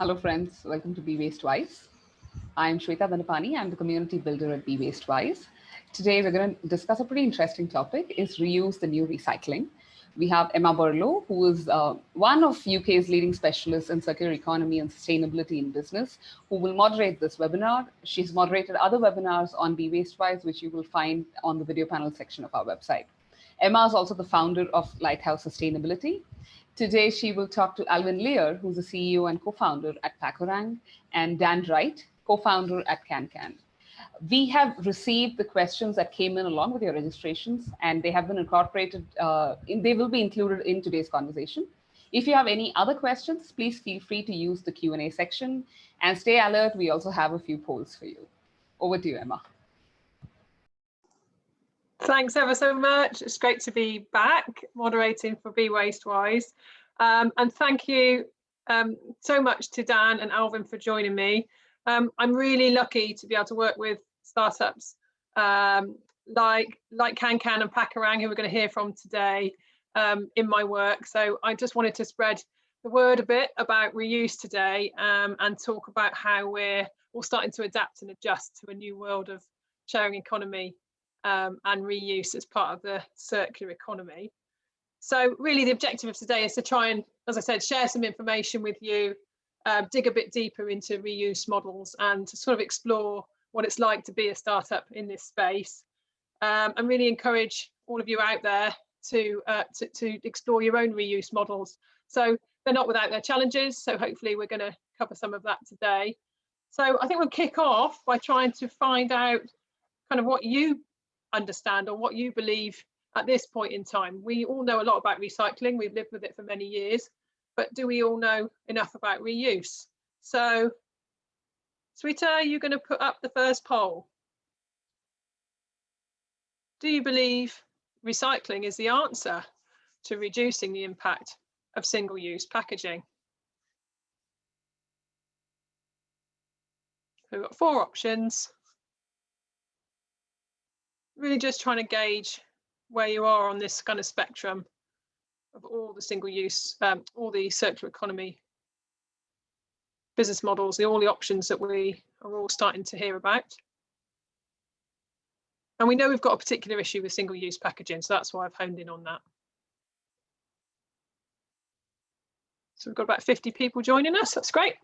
Hello friends, welcome to Be Waste Wise. I'm Shweta Dhanapani, I'm the community builder at Be Waste Wise. Today we're going to discuss a pretty interesting topic, is reuse the new recycling. We have Emma Burlow, who is uh, one of UK's leading specialists in circular economy and sustainability in business, who will moderate this webinar. She's moderated other webinars on Be Waste Wise, which you will find on the video panel section of our website. Emma is also the founder of Lighthouse Sustainability, Today, she will talk to Alvin Lear, who's the CEO and co-founder at Packerang, and Dan Wright, co-founder at CanCan. We have received the questions that came in along with your registrations, and they have been incorporated, uh, in, they will be included in today's conversation. If you have any other questions, please feel free to use the Q&A section and stay alert. We also have a few polls for you. Over to you, Emma. Thanks ever so much. It's great to be back moderating for Be Waste Wise. Um, and thank you um, so much to Dan and Alvin for joining me. Um, I'm really lucky to be able to work with startups um, like like CanCan and Packerang, who we're going to hear from today um, in my work. So I just wanted to spread the word a bit about reuse today um, and talk about how we're all starting to adapt and adjust to a new world of sharing economy and reuse as part of the circular economy. So really the objective of today is to try and, as I said, share some information with you, uh, dig a bit deeper into reuse models and to sort of explore what it's like to be a startup in this space um, and really encourage all of you out there to, uh, to, to explore your own reuse models. So they're not without their challenges. So hopefully we're going to cover some of that today. So I think we'll kick off by trying to find out kind of what you understand or what you believe at this point in time. We all know a lot about recycling, we've lived with it for many years, but do we all know enough about reuse? So, Shweta, you're going to put up the first poll. Do you believe recycling is the answer to reducing the impact of single-use packaging? We've got four options really just trying to gauge where you are on this kind of spectrum of all the single use, um, all the circular economy business models, the, all the options that we are all starting to hear about. And we know we've got a particular issue with single use packaging, so that's why I've honed in on that. So we've got about 50 people joining us, that's great.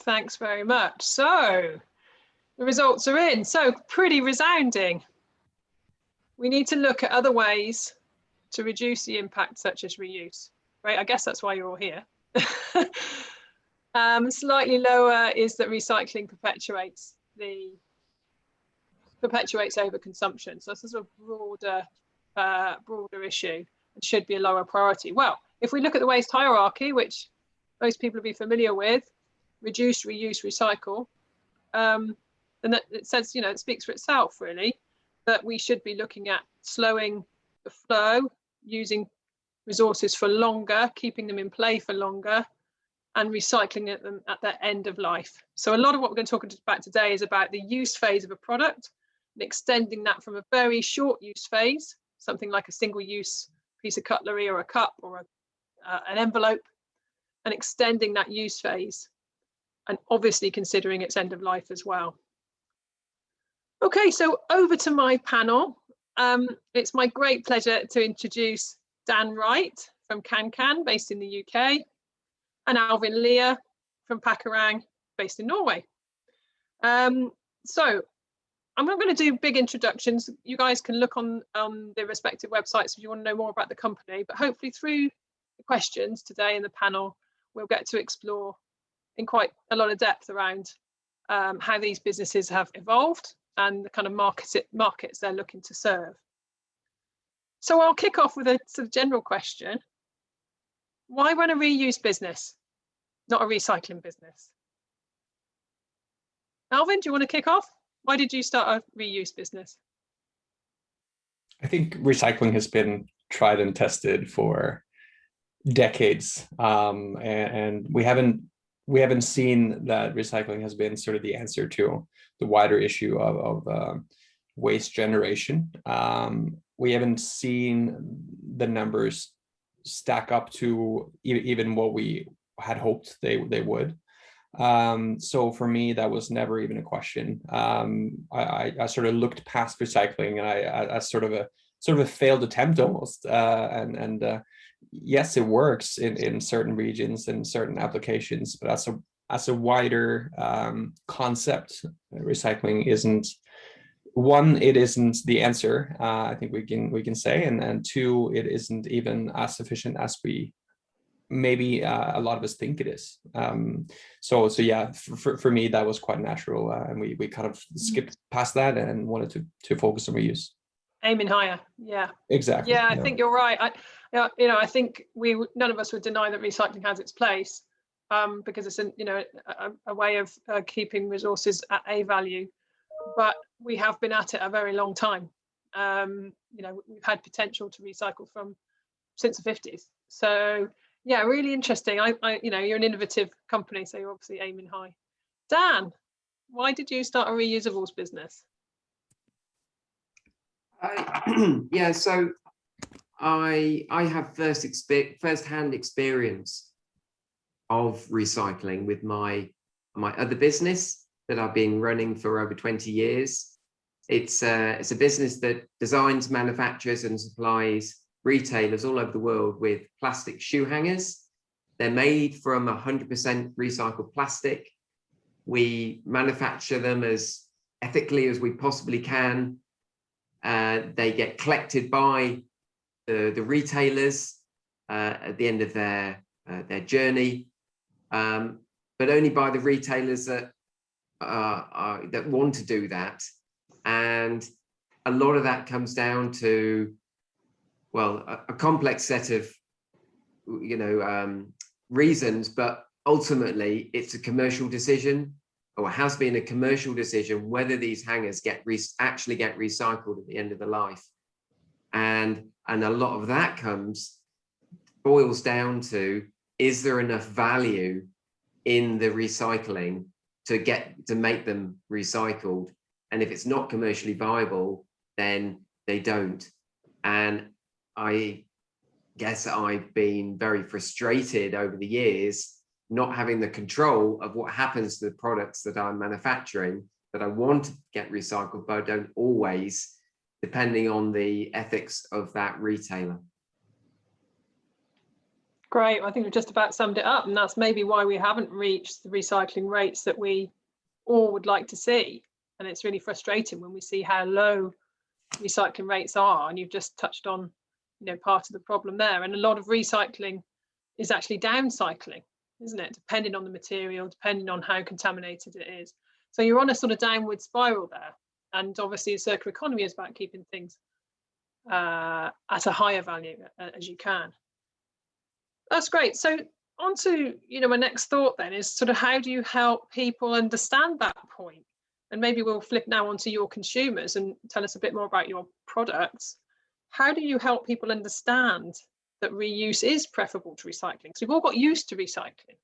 Thanks very much. So the results are in. So pretty resounding. We need to look at other ways to reduce the impact such as reuse, right? I guess that's why you're all here. um, slightly lower is that recycling perpetuates the perpetuates overconsumption. So this is a broader, uh, broader issue and should be a lower priority. Well, if we look at the waste hierarchy, which most people will be familiar with, reduce, reuse, recycle, um, and that it says, you know, it speaks for itself really, that we should be looking at slowing the flow, using resources for longer, keeping them in play for longer, and recycling them at their end of life. So a lot of what we're going to talk about today is about the use phase of a product and extending that from a very short use phase, something like a single use piece of cutlery or a cup or a, uh, an envelope, and extending that use phase and obviously considering its end of life as well. Okay, so over to my panel. Um, it's my great pleasure to introduce Dan Wright from CanCan, based in the UK, and Alvin Lear from Packerang, based in Norway. Um, so I'm not going to do big introductions. You guys can look on, on the respective websites if you want to know more about the company, but hopefully through the questions today in the panel, we'll get to explore in quite a lot of depth around um, how these businesses have evolved and the kind of markets, markets they're looking to serve. So I'll kick off with a sort of general question. Why run a reuse business, not a recycling business? Alvin, do you want to kick off? Why did you start a reuse business? I think recycling has been tried and tested for decades, um, and, and, we haven't we haven't seen that recycling has been sort of the answer to the wider issue of, of um, waste generation. Um, we haven't seen the numbers stack up to even what we had hoped they they would. Um, so for me, that was never even a question. Um, I, I, I, sort of looked past recycling and I, I, I, sort of a sort of a failed attempt almost. Uh, and and uh, yes, it works in, in certain regions and certain applications, but as a as a wider um, concept, recycling isn't one, it isn't the answer. Uh, I think we can we can say, and and two, it isn't even as sufficient as we maybe uh, a lot of us think it is. Um, so, so yeah, for, for me, that was quite natural. Uh, and we, we kind of Mm-hmm. skipped past that and wanted to, to focus on reuse. Aiming higher. Yeah. Exactly. Yeah, I think you're right. I, you know, I think we none of us would deny that recycling has its place um, because it's an, you know a, a way of uh, keeping resources at a value. But we have been at it a very long time. Um, you know, we've had potential to recycle from since the 50s. So yeah, really interesting. I, I, you know, you're an innovative company, so you're obviously aiming high. Dan, why did you start a reusables business? I, uh, yeah, so I I have first first hand experience of recycling with my my other business that I've been running for over 20 years. It's a, it's a business that designs, manufactures and supplies retailers all over the world with plastic shoe hangers. They're made from 100% recycled plastic. We manufacture them as ethically as we possibly can. Uh, they get collected by the, the retailers uh, at the end of their, uh, their journey, um, but only by the retailers that, uh, that want to do that. And a lot of that comes down to well, a, a, complex set of, you know, um, reasons, but ultimately it's a commercial decision or has been a commercial decision whether these hangers get actually get recycled at the end of the life. And, and a lot of that comes, boils down to, is there enough value in the recycling to get, to make them recycled? And if it's not commercially viable, then they don't. And I guess I've been very frustrated over the years, not having the control of what happens to the products that I'm manufacturing that I want to get recycled, but I don't always, depending on the ethics of that retailer. Great. I think we've just about summed it up. And that's maybe why we haven't reached the recycling rates that we all would like to see. And it's really frustrating when we see how low recycling rates are. And you've just touched on you know part of the problem there and a lot of recycling is actually downcycling isn't it? Depending on the material depending on how contaminated it is. So you're on a sort of downward spiral there. And obviously the circular economy is about keeping things uh, at a higher value uh, as you can. That's great. So on to you know my next thought then is sort of how do you help people understand that point? point and maybe we'll flip now onto your consumers and tell us a bit more about your products. How do you help people understand that reuse is preferable to recycling? Because we've all got used to recycling.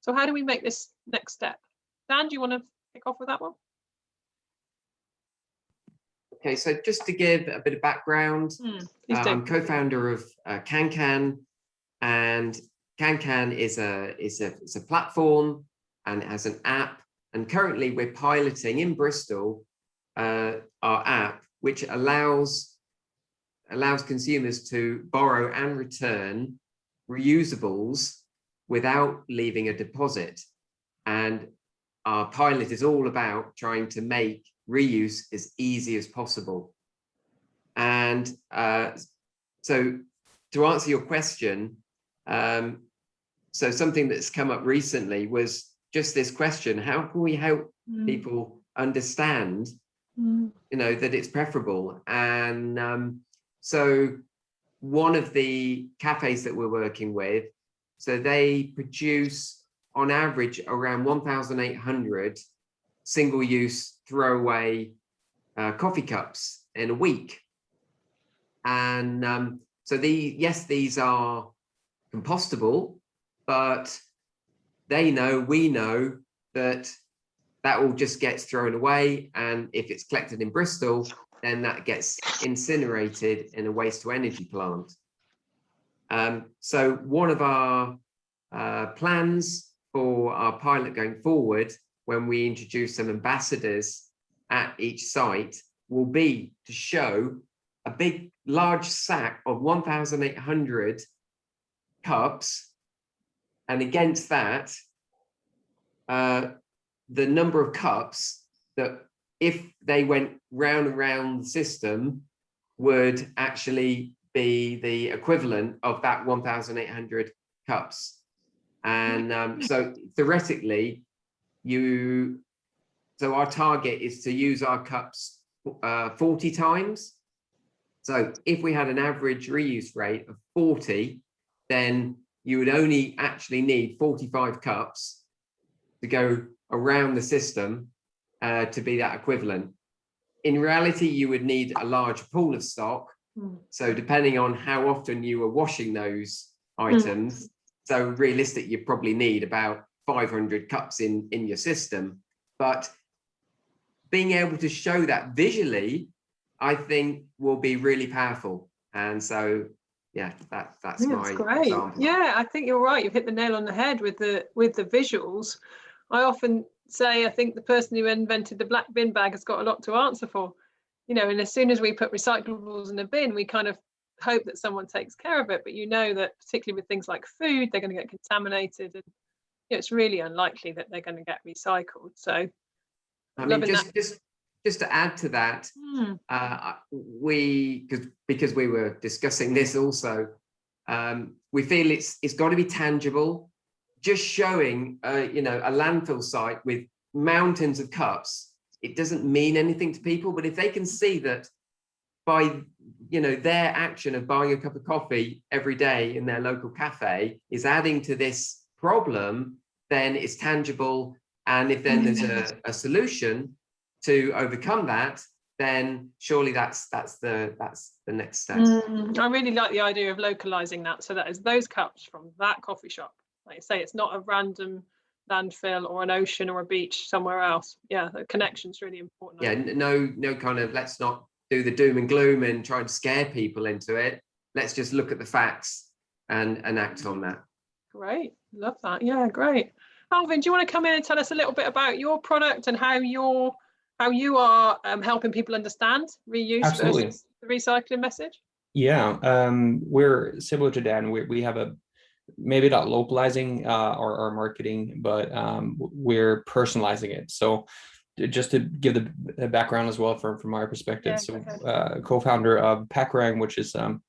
So how do we make this next step? Dan, do you want to kick off with that one? Okay, so just to give a bit of background, mm, I'm co-founder of uh, CanCan, and CanCan is a is a is a platform and it has an app. And currently, we're piloting in Bristol uh, our app, which allows allows consumers to borrow and return reusables without leaving a deposit. And our pilot is all about trying to make reuse as easy as possible. And uh, so to answer your question, um, so something that's come up recently was just this question, how can we help mm. people understand, mm. you know, that it's preferable? And um, so one of the cafes that we're working with, so they produce on average around 1,800 single-use throwaway uh, coffee cups in a week. And um, so the yes, these are compostable, but they know, we know that that all just gets thrown away. And if it's collected in Bristol, then that gets incinerated in a waste to energy plant. Um, so one of our uh, plans for our pilot going forward, when we introduce some ambassadors at each site, will be to show a big, large sack of 1,800 cups. And against that, uh, the number of cups that if they went round and round the system would actually be the equivalent of that 1,800 cups. And um, so theoretically, you, so our target is to use our cups uh, 40 times. So if we had an average reuse rate of 40, then you would only actually need 45 cups to go around the system uh, to be that equivalent. In reality, you would need a large pool of stock. Mm. So depending on how often you were washing those items, so realistic, you probably need about 500 cups in, in your system. But being able to show that visually, I think will be really powerful. And so, yeah, that, that's Yeah, my great. example. Yeah, I think you're right. You've hit the nail on the head with the with the visuals. I often say I think the person who invented the black bin bag has got a lot to answer for. You know, and as soon as we put recyclables in a bin, we kind of hope that someone takes care of it. But you know that particularly with things like food, they're going to get contaminated, and you know, it's really unlikely that they're going to get recycled. So, I mean, just, just, just to add to that, hmm, uh, we because because we were discussing this also um, we feel it's it's got to be tangible just showing uh, you know a landfill site with mountains of cups it doesn't mean anything to people but if they can see that by you know their action of buying a cup of coffee every day in their local cafe is adding to this problem then it's tangible and if then there's a, a solution to overcome that then surely that's that's the that's the next step mm, I really like the idea of localizing that. So that is those cups from that coffee shop. Like you say, it's not a random landfill or an ocean or a beach somewhere else. Yeah, the connection's really important. Yeah no no kind of let's not do the doom and gloom and try to scare people into it let's just look at the facts and and act on that Great, love that. Yeah, great. Alvin, do you want to come in and tell us a little bit about your product and how you're how you are um, helping people understand reuse Absolutely. versus the recycling message? Yeah, um, we're similar to Dan. We we have a maybe not localizing uh, our, our marketing, but um, we're personalizing it. So just to give the background as well from from our perspective. Yeah, so uh, co-founder of Packerang, which is um,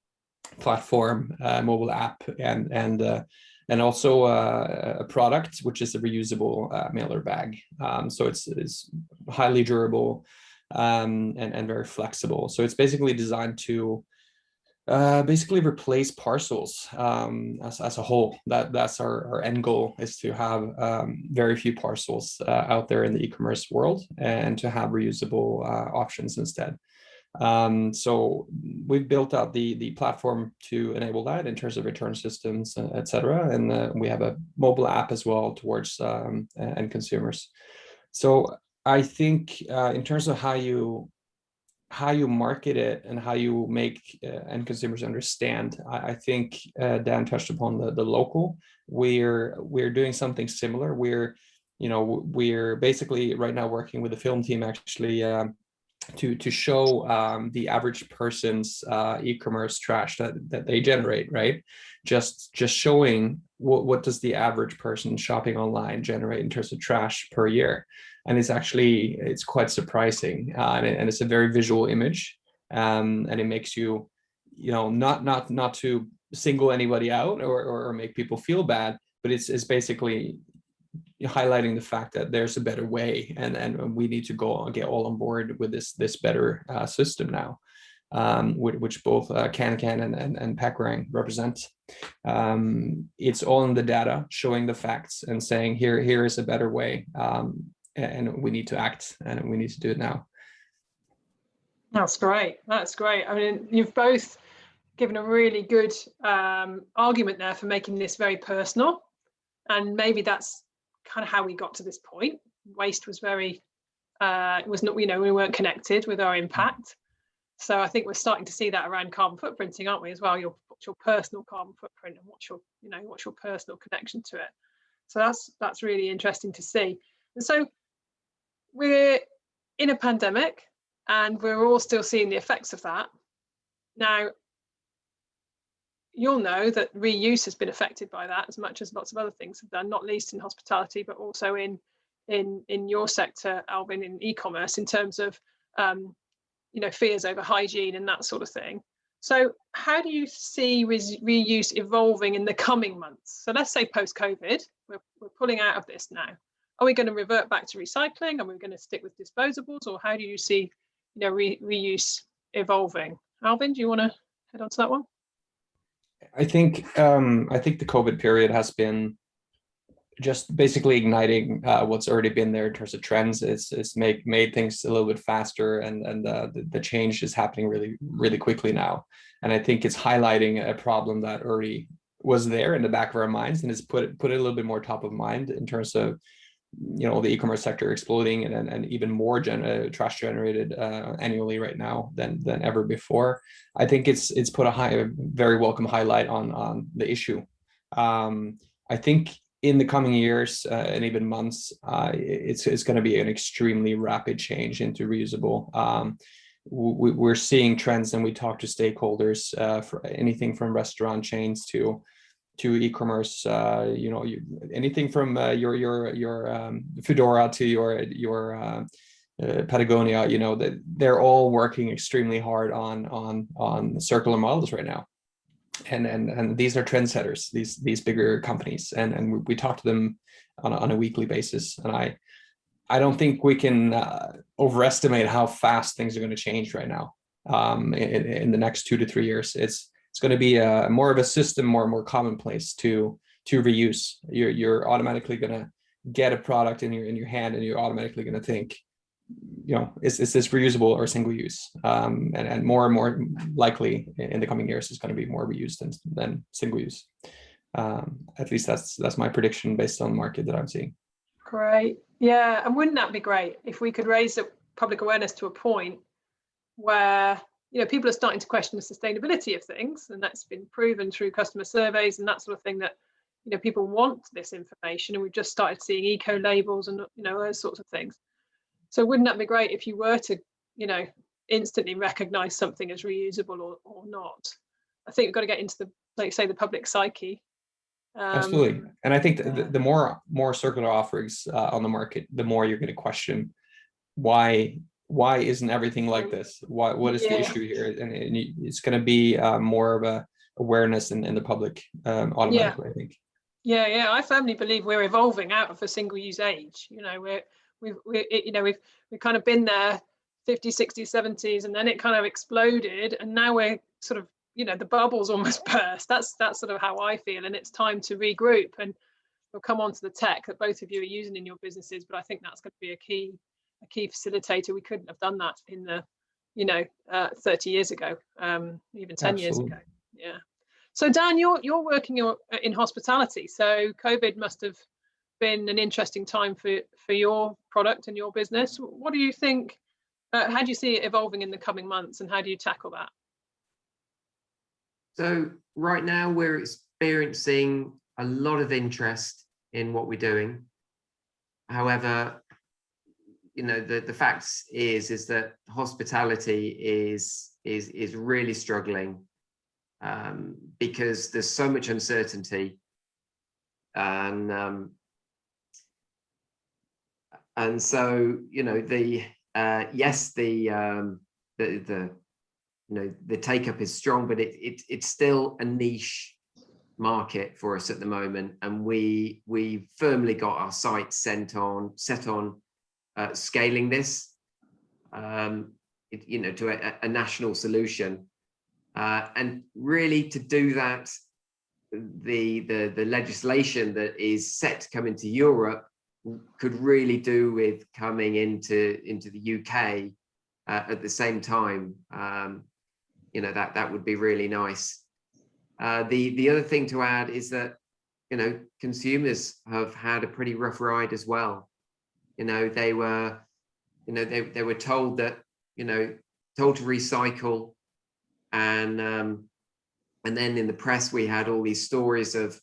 platform, uh, mobile app, and and uh, and also uh, a product which is a reusable uh, mailer bag. Um, so it's it's highly durable um, and and very flexible. So it's basically designed to uh, basically replace parcels um, as, as a whole. That that's our, our end goal is to have um, very few parcels uh, out there in the e-commerce world and to have reusable uh, options instead. Um, so we've built out the the platform to enable that in terms of return systems, uh, et cetera. And uh, we have a mobile app as well towards um, end consumers. So I think uh, in terms of how you how you market it and how you make uh, end consumers understand, I, I think uh, Dan touched upon the the local. We're we're doing something similar. We're you know we're basically right now working with the film team actually. Um, to to show um, the average person's uh, e-commerce trash that that they generate, right? Just just showing what what does the average person shopping online generate in terms of trash per year, and it's actually it's quite surprising, uh, and, it- and it's a very visual image, um, and it makes you, you know, not not not to single anybody out or or make people feel bad, but it's it's basically highlighting the fact that there's a better way and and we need to go and get all on board with this this better uh, system now um, which, both uh, CanCan and, and, and represent. Um, it's all in the data, showing the facts and saying here here is a better way, um, and we need to act and we need to do it now. That's great. That's great. I mean, you've both given a really good um, argument there for making this very personal, and maybe that's kind of how we got to this point. Waste was very, uh, was not, you know, we weren't connected with our impact. So I think we're starting to see that around carbon footprinting, aren't we, as well? Your what's your personal carbon footprint and what's your, you know, what's your personal connection to it. So that's that's really interesting to see. And so we're in a pandemic and we're all still seeing the effects of that. Now, you'll know that reuse has been affected by that as much as lots of other things have done, not least in hospitality, but also in in in your sector, Alvin, in e-commerce, in terms of um, you know fears over hygiene and that sort of thing. So, how do you see re reuse evolving in the coming months? So, let's say post-COVID, we're we're pulling out of this now. Are we going to revert back to recycling? Are we going to stick with disposables, or how do you see you know re reuse evolving? Alvin, do you want to head on to that one? I think um, I think the COVID period has been just basically igniting uh, what's already been there in terms of trends. It's it's make made things a little bit faster, and and uh, the the change is happening really really quickly now. And I think it's highlighting a problem that already was there in the back of our minds, and it's put put it a little bit more top of mind in terms of you know the e-commerce sector exploding and, and, even more gen uh, trash generated uh, annually right now than than ever before. I think it's it's put a high a very welcome highlight on on the issue. Um, i think in the coming years uh, and even months uh, it's it's going to be an extremely rapid change into reusable um, we, we're seeing trends and we talk to stakeholders uh, for anything from restaurant chains to to e-commerce, uh, you know, you, anything from uh, your your your um, Foodora to your your uh, uh, Patagonia, you know, that they're all working extremely hard on on on circular models right now, and and and these are trendsetters, these these bigger companies, and and we, we talk to them on a, on a weekly basis, and I I don't think we can uh, overestimate how fast things are going to change right now. Um, in, in the next two to three years. It's it's going to be a more of a system, more and more commonplace to to reuse. You're you're automatically going to get a product in your in your hand, and you're automatically going to think, you know, is is this reusable or single use? Um, and and more and more likely in the coming years is going to be more reused than than single use. Um, at least that's that's my prediction based on the market that I'm seeing. Great, yeah, and wouldn't that be great if we could raise the public awareness to a point where you know, people are starting to question the sustainability of things, and that's been proven through customer surveys and that sort of thing that, you know, people want this information, and we've just started seeing eco labels and you know those sorts of things. So wouldn't that be great if you were to, you know, instantly recognise something as reusable or or not? I think we've got to get into the, like say, the public psyche. Um, Absolutely, and I think the, the more more circular offerings uh, on the market, the more you're going to question why why isn't everything like this? Why, what is yeah. the issue here? And, it's going to be uh, more of a awareness in, in the public um, automatically, yeah. I think. Yeah, yeah, I firmly believe we're evolving out of a single use age. You know, we're, we've, we, you know, we've, we've kind of been there 50s, 60s, 70s, and then it kind of exploded. And now we're sort of, you know, the bubble's almost burst. That's, that's sort of how I feel. And it's time to regroup. And we'll come on to the tech that both of you are using in your businesses, but I think that's going to be a key a key facilitator. We couldn't have done that in the, you know, uh, 30 years ago, um, even 10 Absolutely. years ago. Yeah. So Dan, you're you're working in hospitality. So COVID must have been an interesting time for for your product and your business. What do you think? Uh, how do you see it evolving in the coming months, and how do you tackle that? So right now we're experiencing a lot of interest in what we're doing. However, you know the the facts is is that hospitality is is is really struggling um, because there's so much uncertainty and um, and so you know the uh, yes the um, the the you know the take up is strong but it, it it's still a niche market for us at the moment and we we firmly got our sights sent on set on uh, scaling this, um, it, you know, to a, a national solution. Uh, and really to do that, the, the, the legislation that is set to come into Europe could really do with coming into, into the UK uh, at the same time. Um, you know, that, that would be really nice. Uh, the, the other thing to add is that you know, consumers have had a pretty rough ride as well. You know, they were, you know, they, they were told that, you know, told to recycle. And um, and then in the press we had all these stories of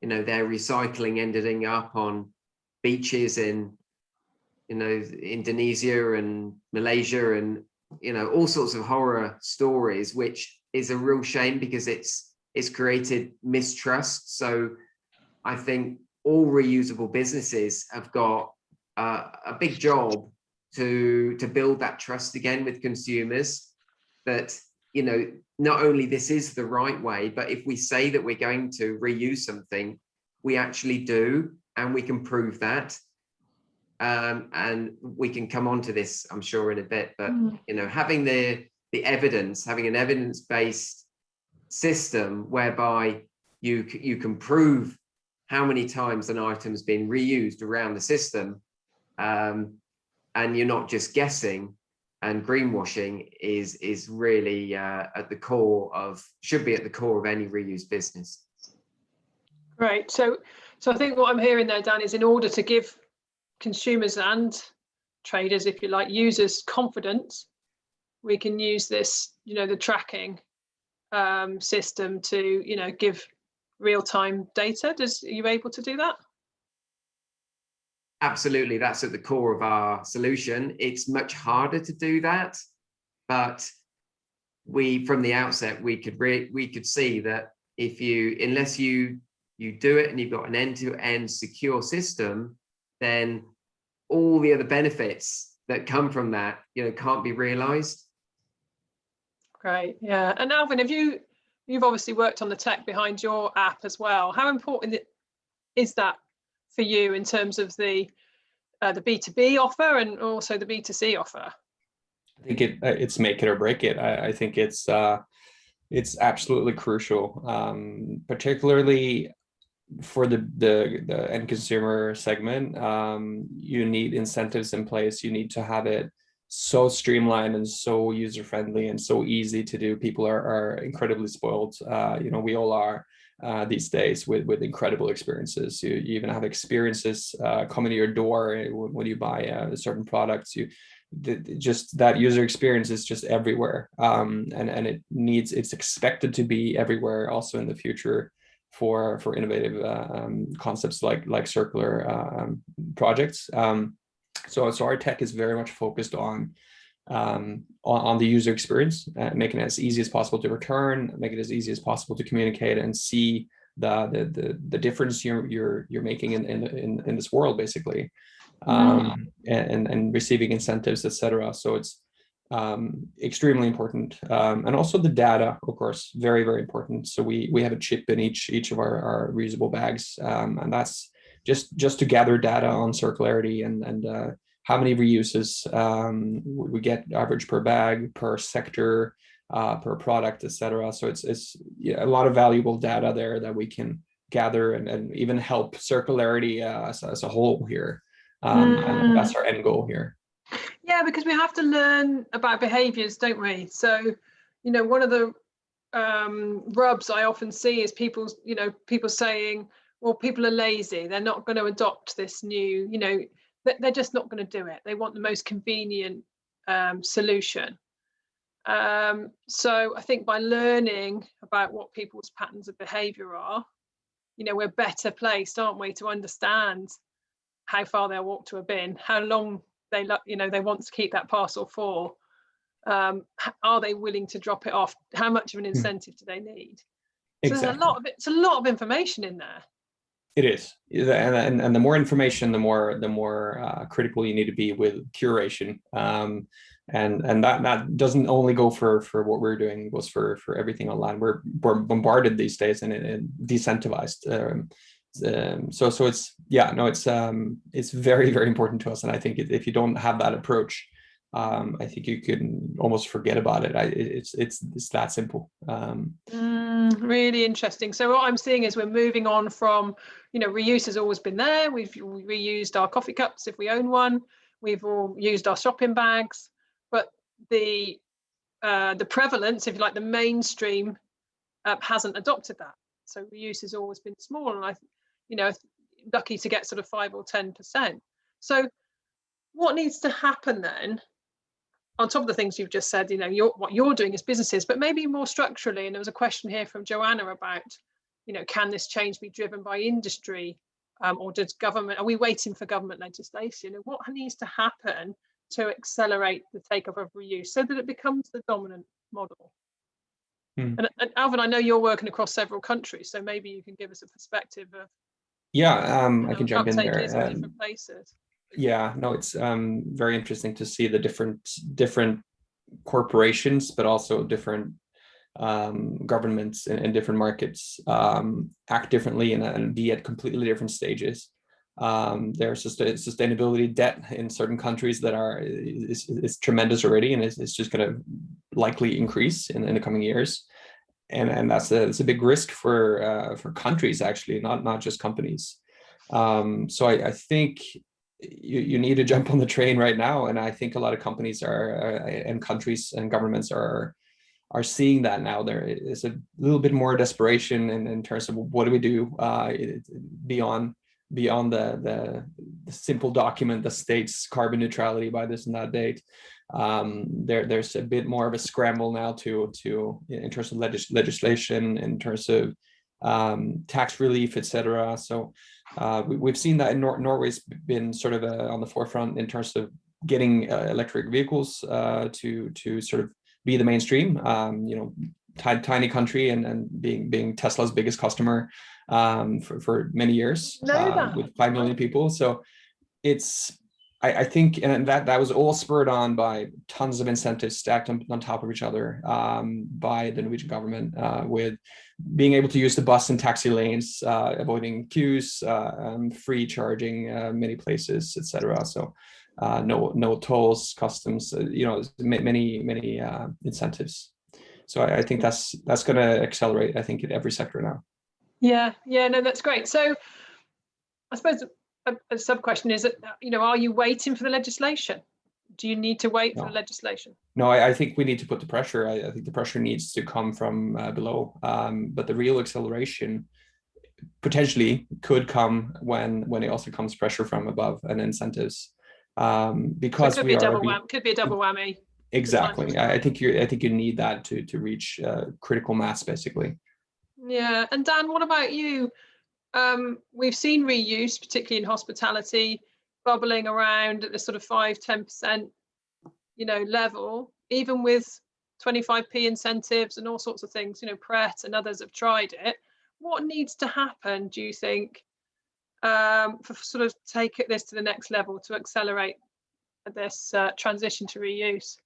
you know their recycling ending up on beaches in you know Indonesia and Malaysia and you know all sorts of horror stories which is a real shame because it's it's created mistrust. So I think all reusable businesses have got uh, a big job to to build that trust again with consumers that you know not only this is the right way but if we say that we're going to reuse something we actually do and we can prove that um, and we can come on to this i'm sure in a bit but Mm. you know having the the evidence having an evidence-based system whereby you you can prove how many times an item's been reused around the system um, and you're not just guessing and greenwashing is is really uh, at the core of should be at the core of any reuse business Right. So, so I think what I'm hearing there, Dan, is in order to give consumers and traders, if you like, users confidence, we can use this, you know, the tracking um, system to, you know, give real-time data. Does are you able to do that? Absolutely that's at the core of our solution it's much harder to do that but we from the outset we could we could see that if you unless you you do it and you've got an end-to-end secure system then all the other benefits that come from that you know can't be realized Great. Yeah. And Alvin, have you you've obviously worked on the tech behind your app as well. How important is that for you in terms of the uh, the B2B offer and also the B2C offer? I think it uh, it's make it or break it. I, I think it's uh, it's absolutely crucial, um, particularly for the, the the end consumer segment. Um, you need incentives in place. You need to have it so streamlined and so user friendly and so easy to do. People are are incredibly spoiled. Uh, you know, we all are. Uh, these days with with incredible experiences. You, you even have experiences uh, coming to your door eh, when, you buy uh, certain products you the- just that user experience is just everywhere. Um, and and it needs it's expected to be everywhere also in the future for for innovative uh, um, concepts like like circular uh, um, projects. Um, so so our tech is very much focused on um, on, on the user experience, uh, making it as easy as possible to return, make it as easy as possible to communicate and see the the the, the difference you're you're you're making in in in, in this world basically, um, and and receiving incentives, etc. So it's um, extremely important, um, and also the data, of course, very very important. So we we have a chip in each each of our, our reusable bags, um, and that's just just to gather data on circularity and and uh, how many reuses um, we get average per bag, per sector, uh, per product, etc. So it's it's yeah, a lot of valuable data there that we can gather and, and even help circularity uh, as, as a whole here. Um, And that's our end goal here. Yeah, because we have to learn about behaviors, don't we? So, you know, one of the um, rubs I often see is people, you know, people saying, well, people are lazy. They're not going to adopt this new, you know, they're just not going to do it. They want the most convenient um, solution. Um, so I think by learning about what people's patterns of behavior are, you know, we're better placed, aren't we, to understand how far they'll walk to a bin, how long they you know they want to keep that parcel for um are they willing to drop it off? How much of an incentive do they need? So there's a lot of it- it's a lot of information in there It is, and, and and the more information, the more the more uh, critical you need to be with curation. Um, and and that that doesn't only go for for what we're doing, goes for for everything online. We're, we're bombarded these days and, and decentralized. Um, um, so so it's yeah no it's um it's very very important to us, and I think if you don't have that approach, um, I think you can almost forget about it. I, it's it's it's that simple. Um, Mm, really interesting so what i'm seeing is we're moving on from you know reuse has always been there we've reused our coffee cups if we own one we've all used our shopping bags but the uh, the prevalence if you like the mainstream uh, hasn't adopted that So reuse has always been small, and I, you know, lucky to get sort of five or ten percent. So, what needs to happen then? On top of the things you've just said, you know, you're, what you're doing as businesses, but maybe more structurally. And there was a question here from Joanna about, you know, can this change be driven by industry, um, or does government? Are we waiting for government legislation? And what needs to happen to accelerate the take-up of reuse so that it becomes the dominant model? Hmm. And, and Alvin, I know you're working across several countries, so maybe you can give us a perspective of Yeah, um, I can jump in there. Um, different places. Yeah, no, it's um, very interesting to see the different different corporations, but also different um, governments in, in different markets um, act differently and, and be at completely different stages. Um, there's sustainability debt in certain countries that are is, is tremendous already, and it's, it's just going to likely increase in, in the coming years. And and that's a it's a big risk for uh, for countries actually, not not just companies. Um, so I, I think you, you need to jump on the train right now. And I think a lot of companies are uh, and countries and governments are are seeing that now. There is a little bit more desperation in, in terms of what do we do uh, beyond beyond the, the, the simple document that states carbon neutrality by this and that date. Um, there, there's a bit more of a scramble now to to in terms of legis legislation, in terms of um, tax relief, etc. So uh, we, have seen that in Nor Norway's been sort of uh, on the forefront in terms of getting uh, electric vehicles uh, to to sort of be the mainstream. Um, you know, tiny country and, and being being Tesla's biggest customer um, for, for many years uh, with 5 million people. So it's, I, I, think, and that, that was all spurred on by tons of incentives stacked on, on top of each other um, by the Norwegian government uh, with being able to use the bus and taxi lanes, uh, avoiding queues, uh, free charging uh, many places, etc. So uh, no, no tolls, customs, you know, many, many incentives. So I, I think that's that's going to accelerate. I think in every sector now. Yeah, yeah, no, that's great. So I suppose a, a sub question is that you know, are you waiting for the legislation? Do you need to wait no. for legislation? No, I, I, think we need to put the pressure. I, I think the pressure needs to come from uh, below. Um, but the real acceleration potentially could come when when it also comes pressure from above and incentives. Um, because so we are, we, could be a double whammy. Exactly. I, I think you I think you need that to to reach uh, critical mass, basically. Yeah, and Dan, what about you? Um, we've seen reuse, particularly in hospitality, bubbling around at the sort of five, 10%, you know, level, even with 25p incentives and all sorts of things, you know, Pret and others have tried it. What needs to happen, do you think, um, for sort of take this to the next level to accelerate this uh, transition to reuse?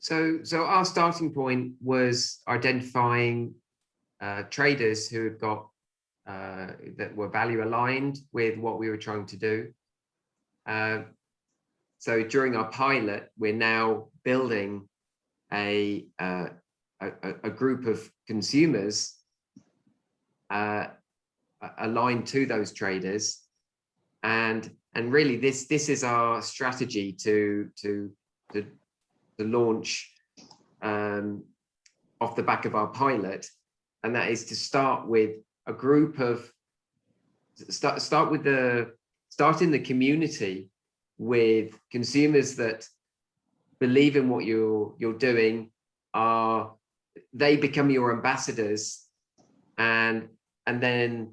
So, so our starting point was identifying uh, traders who had got uh, that were value aligned with what we were trying to do. Uh, so during our pilot, we're now building a uh, a, a, group of consumers uh, aligned to those traders, and and really this this is our strategy to to to the launch um, off the back of our pilot, and that is to start with a group of start start with the start in the community with consumers that believe in what you're you're doing are they become your ambassadors and and then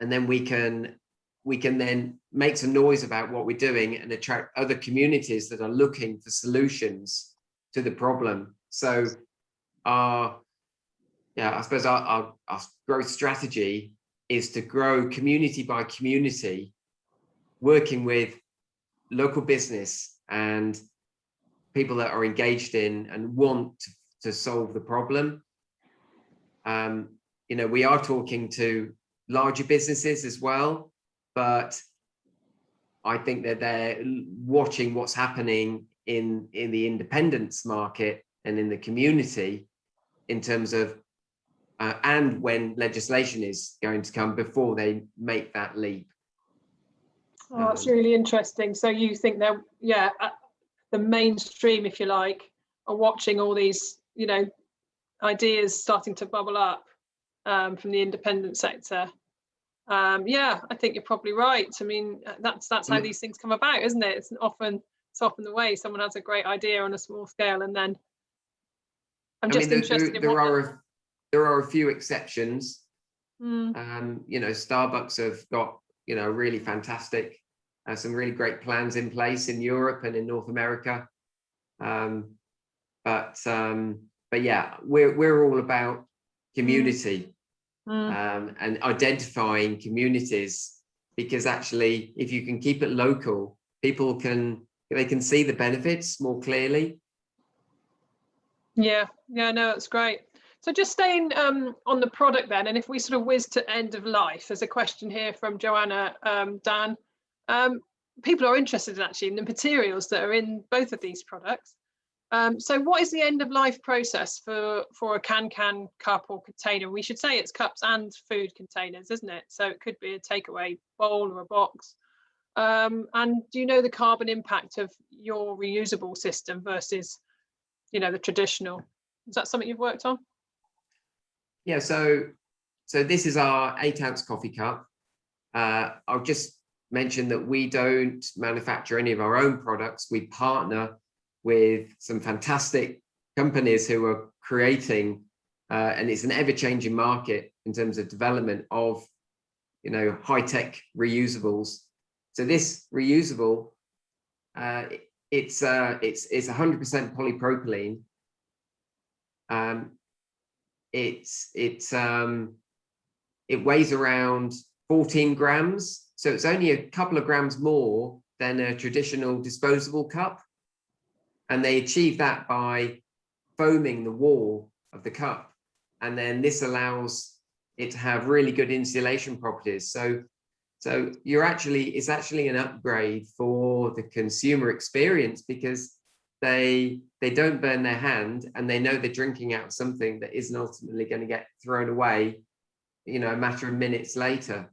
and then we can we can then make some noise about what we're doing and attract other communities that are looking for solutions to the problem. So our, yeah, I suppose our, our, our growth strategy is to grow community by community, working with local business and people that are engaged in and want to, solve the problem. Um, you know, we are talking to larger businesses as well, but I think that they're watching what's happening in, in the independence market and in the community in terms of, uh, and when legislation is going to come before they make that leap. Oh, that's um, really interesting. So you think that, yeah, uh, the mainstream, if you like, are watching all these, you know, ideas starting to bubble up um, from the independent sector. Um, yeah, I think you're probably right. I mean, uh, that's that's how Mm. these things come about, isn't it? It's often it's often the way someone has a great idea on a small scale, and then I'm I just mean, there, interested there, in there what. are there are a few exceptions. Mm, Um, you know, Starbucks have got you know really fantastic, uh, some really great plans in place in Europe and in North America. Um, but um, but yeah, we're we're all about community mm, um, and identifying communities because actually, if you can keep it local, people can they can see the benefits more clearly. yeah, yeah, no, it's great. So just staying um, on the product then, and if we sort of whiz to end of life, there's a question here from Joanna um, Dan. Um, people are interested in actually in the materials that are in both of these products. Um, so what is the end of life process for, for a can-can cup or container? We should say it's cups and food containers, isn't it? So it could be a takeaway bowl or a box. Um, and do you know the carbon impact of your reusable system versus, you know, the traditional? Is that something you've worked on? Yeah, so so this is our eight ounce coffee cup. Uh, I'll just mention that we don't manufacture any of our own products. We partner with some fantastic companies who are creating, uh, and it's an ever-changing market in terms of development of, you know, high-tech reusables. So this reusable, uh, it's uh, it's it's 100% polypropylene. Um, it's it's um it weighs around 14 grams. So it's only a couple of grams more than a traditional disposable cup. And they achieve that by foaming the wall of the cup. And then this allows it to have really good insulation properties. So so you're actually it's actually an upgrade for the consumer experience because they they don't burn their hand and they know they're drinking out something that isn't ultimately going to get thrown away you know a matter of minutes later.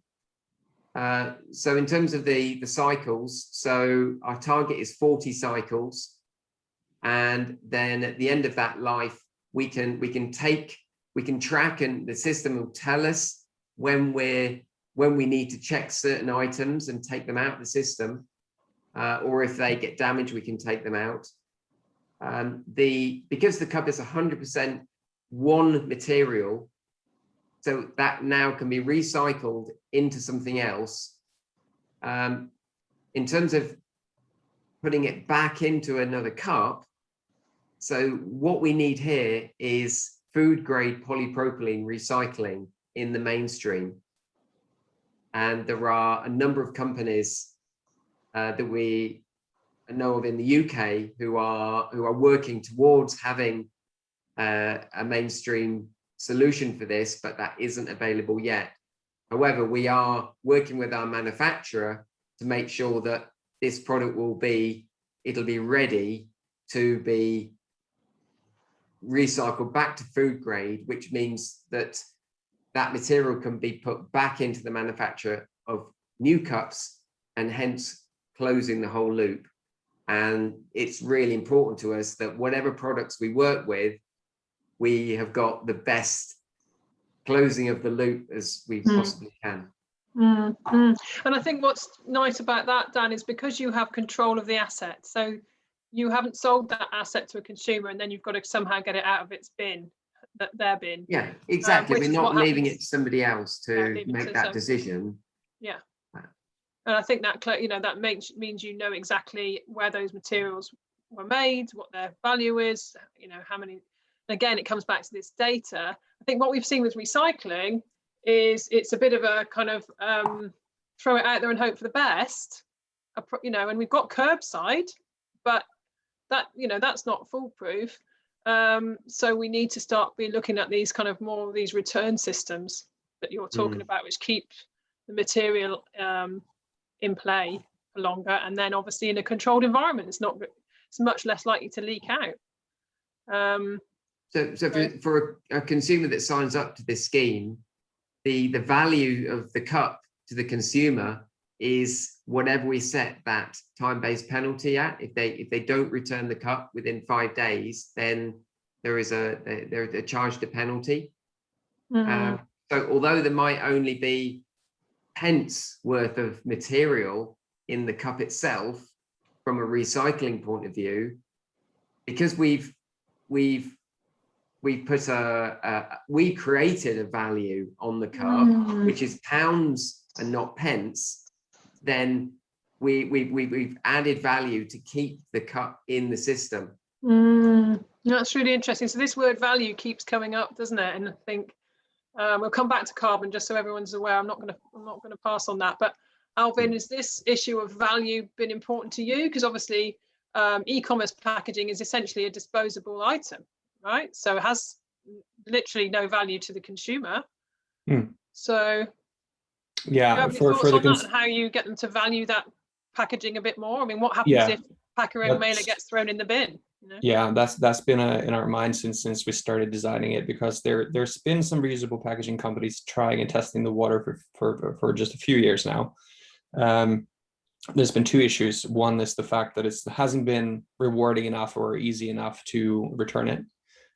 Uh, so in terms of the the cycles so our target is 40 cycles. And then at the end of that life we can we can take we can track and the system will tell us when we're when we need to check certain items and take them out of the system. Uh, or if they get damaged we can take them out um, the because the cup is 100% one material, so that now can be recycled into something else. Um, in terms of putting it back into another cup, so what we need here is food grade polypropylene recycling in the mainstream. And there are a number of companies uh, that we know of in the UK who are who are working towards having uh, a mainstream solution for this, but that isn't available yet. However, we are working with our manufacturer to make sure that this product will be it'll be ready to be recycled back to food grade, which means that that material can be put back into the manufacture of new cups and hence closing the whole loop. And it's really important to us that whatever products we work with, we have got the best closing of the loop as we Hmm. possibly can. Mm, mm. And I think what's nice about that, Dan, is because you have control of the asset. So you haven't sold that asset to a consumer and then you've got to somehow get it out of its bin, that their bin. Yeah, exactly. which We're not leaving it to somebody else to it make to that some- decision. And I think that, you know, that makes, means you know exactly where those materials were made, what their value is, you know, how many, again, it comes back to this data. I think what we've seen with recycling is it's a bit of a kind of um, throw it out there and hope for the best, you know, and we've got curbside, but that, you know, that's not foolproof. Um, so we need to start be looking at these kind of more of these return systems that you're talking Mm. about, which keep the material um, in play for longer and then obviously in a controlled environment it's not it's much less likely to leak out um So, so for, for a, a consumer that signs up to this scheme, the, the value of the cup to the consumer is whatever we set that time-based penalty at. If they, if they don't return the cup within five days, then there is a, they- they're, they're charged a penalty. mhm, Um, So although there might only be pence worth of material in the cup itself, from a recycling point of view, because we've we've we've put a, a we created a value on the cup, Mm. which is pounds and not pence, then we we we we've added value to keep the cup in the system. Mm, that's really interesting. So this word value keeps coming up, doesn't it? And I think um, we'll come back to carbon just so everyone's aware. I'm not going to I'm not going to pass on that. But Alvin, has this issue of value been important to you? Because obviously, um, e-commerce packaging is essentially a disposable item, right? So it has literally no value to the consumer. Hmm. So Yeah, for, for the, how you get them to value that packaging a bit more? I mean, what happens Yeah, if Packerang mailer gets thrown in the bin? Know? yeah, that's, that's been a, in our mind since, since we started designing it, because there, there's been some reusable packaging companies trying and testing the water for, for, for- for just a few years now. Um, there's been two issues. One is the fact that it hasn't been rewarding enough or easy enough to return it.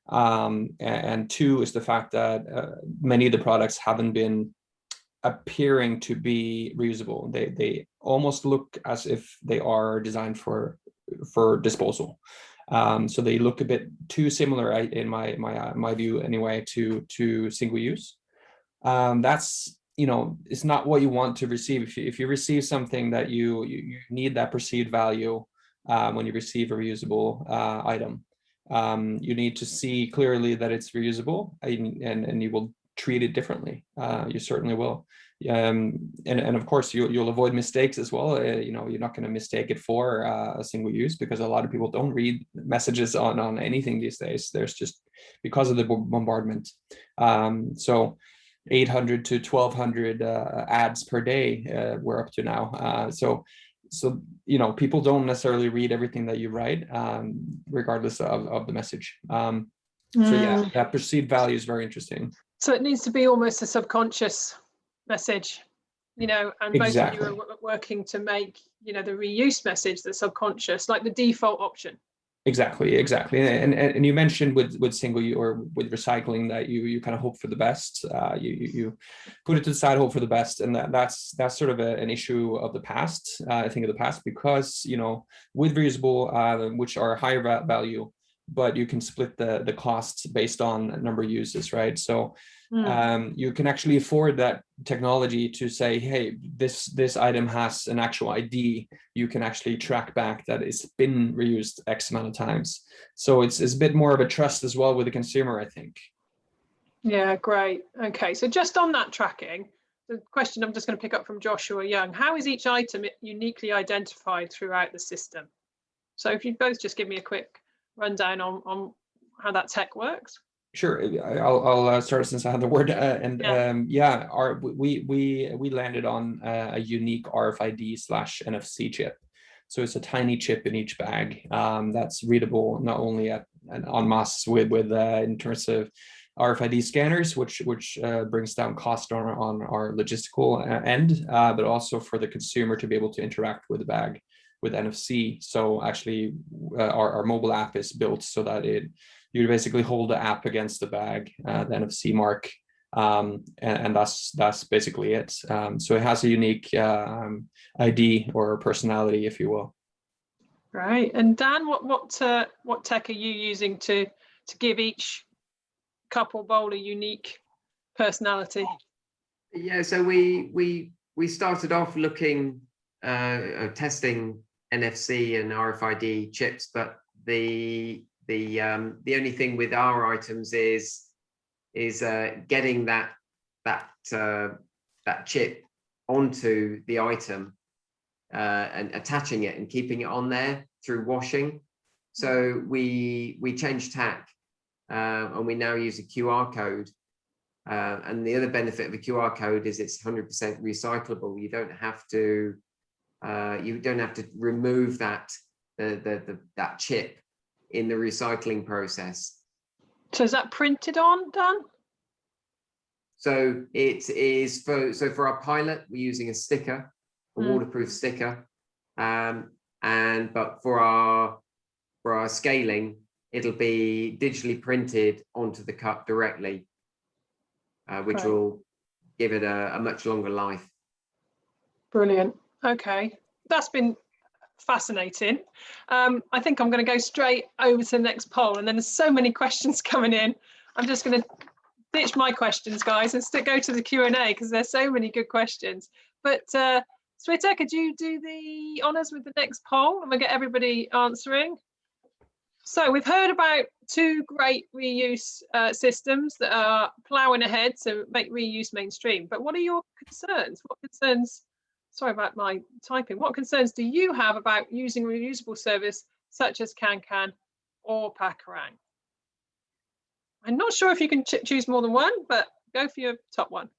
Um, and, two is the fact that uh, many of the products haven't been appearing to be reusable. They they almost look as if they are designed for for disposal. Um, so they look a bit too similar, in my my uh, my view anyway, to to single use. Um, that's you know it's not what you want to receive. If you if you receive something that you you, you need that perceived value uh, when you receive a reusable uh, item, um, you need to see clearly that it's reusable and and, and you will treat it differently. Uh, you certainly will. Um, and, and of course, you, you'll avoid mistakes as well. Uh, you know, you're not going to mistake it for uh, a single use because a lot of people don't read messages on, on anything these days. There's just because of the bombardment. Um, so 800 to 1200 uh, ads per day uh, we're up to now. Uh, so so you know people don't necessarily read everything that you write um, regardless of, of the message. Um, so yeah, Mm. that perceived value is very interesting. So it needs to be almost a subconscious message, you know, and both of you are working to make, you know, the reuse message the subconscious, like the default option. Exactly, exactly. And, and and you mentioned with with single u- or with recycling that you you kind of hope for the best. Uh, you, you you put it to the side, hope for the best, and that, that's that's sort of a, an issue of the past. Uh, I think of the past because you know with reusable, uh, which are higher value, but you can split the the costs based on number of uses, right? So Mm. um, you can actually afford that technology to say, hey, this this item has an actual ID. You can actually track back that it's been reused X amount of times. So it's, it's a bit more of a trust as well with the consumer, I think. Yeah, great. Okay, so just on that tracking, the question I'm just going to pick up from Joshua Young, how is each item uniquely identified throughout the system? So if you both just give me a quick rundown on, on how that tech works. Sure, I- I'll, I'll uh, start since I had the word. Uh, and Yeah. um, yeah, our we we we landed on uh, a unique RFID slash NFC chip. So it's a tiny chip in each bag um, that's readable not only at and en masse with with uh, in terms of RFID scanners, which which uh, brings down cost on our- on our logistical uh, end, uh, but also for the consumer to be able to interact with the bag with NFC. So actually, uh, our, our mobile app is built so that it you basically hold the app against the bag, uh, the NFC mark, um, and, and that's that's basically it. Um, so it has a unique um, ID or personality, if you will. Right. And Dan, what what uh, what tech are you using to to give each couple bowl a unique personality? Yeah, so we we we started off looking uh, uh, testing NFC and RFID chips, but the the um, the only thing with our items is is uh, getting that that uh, that chip onto the item uh, and attaching it and keeping it on there through washing. So we we changed tack uh, and we now use a QR code uh, and the other benefit of a QR code is it's 100% recyclable. You don't have to, uh, you don't have to remove that, the, the, the, that chip in the recycling process. So is that printed on, Dan? So it is for, so for our pilot, we're using a sticker, a Mm. waterproof sticker. Um, and, but for our, for our scaling, it'll be digitally printed onto the cup directly. Uh, which Right. will give it a, a much longer life. Brilliant. Okay, that's been fascinating. Um, I think I'm going to go straight over to the next poll, and then there's so many questions coming in. I'm just going to ditch my questions, guys, and go to the Q and A because there's so many good questions. But uh, Shweta, could you do the honours with the next poll, and we'll get everybody answering. So we've heard about two great reuse uh, systems that are ploughing ahead to make reuse mainstream. But what are your concerns? What concerns sorry about my typing. What concerns do you have about using reusable service such as CanCan or Packerang? I'm not sure if you can ch choose more than one, but go for your top one.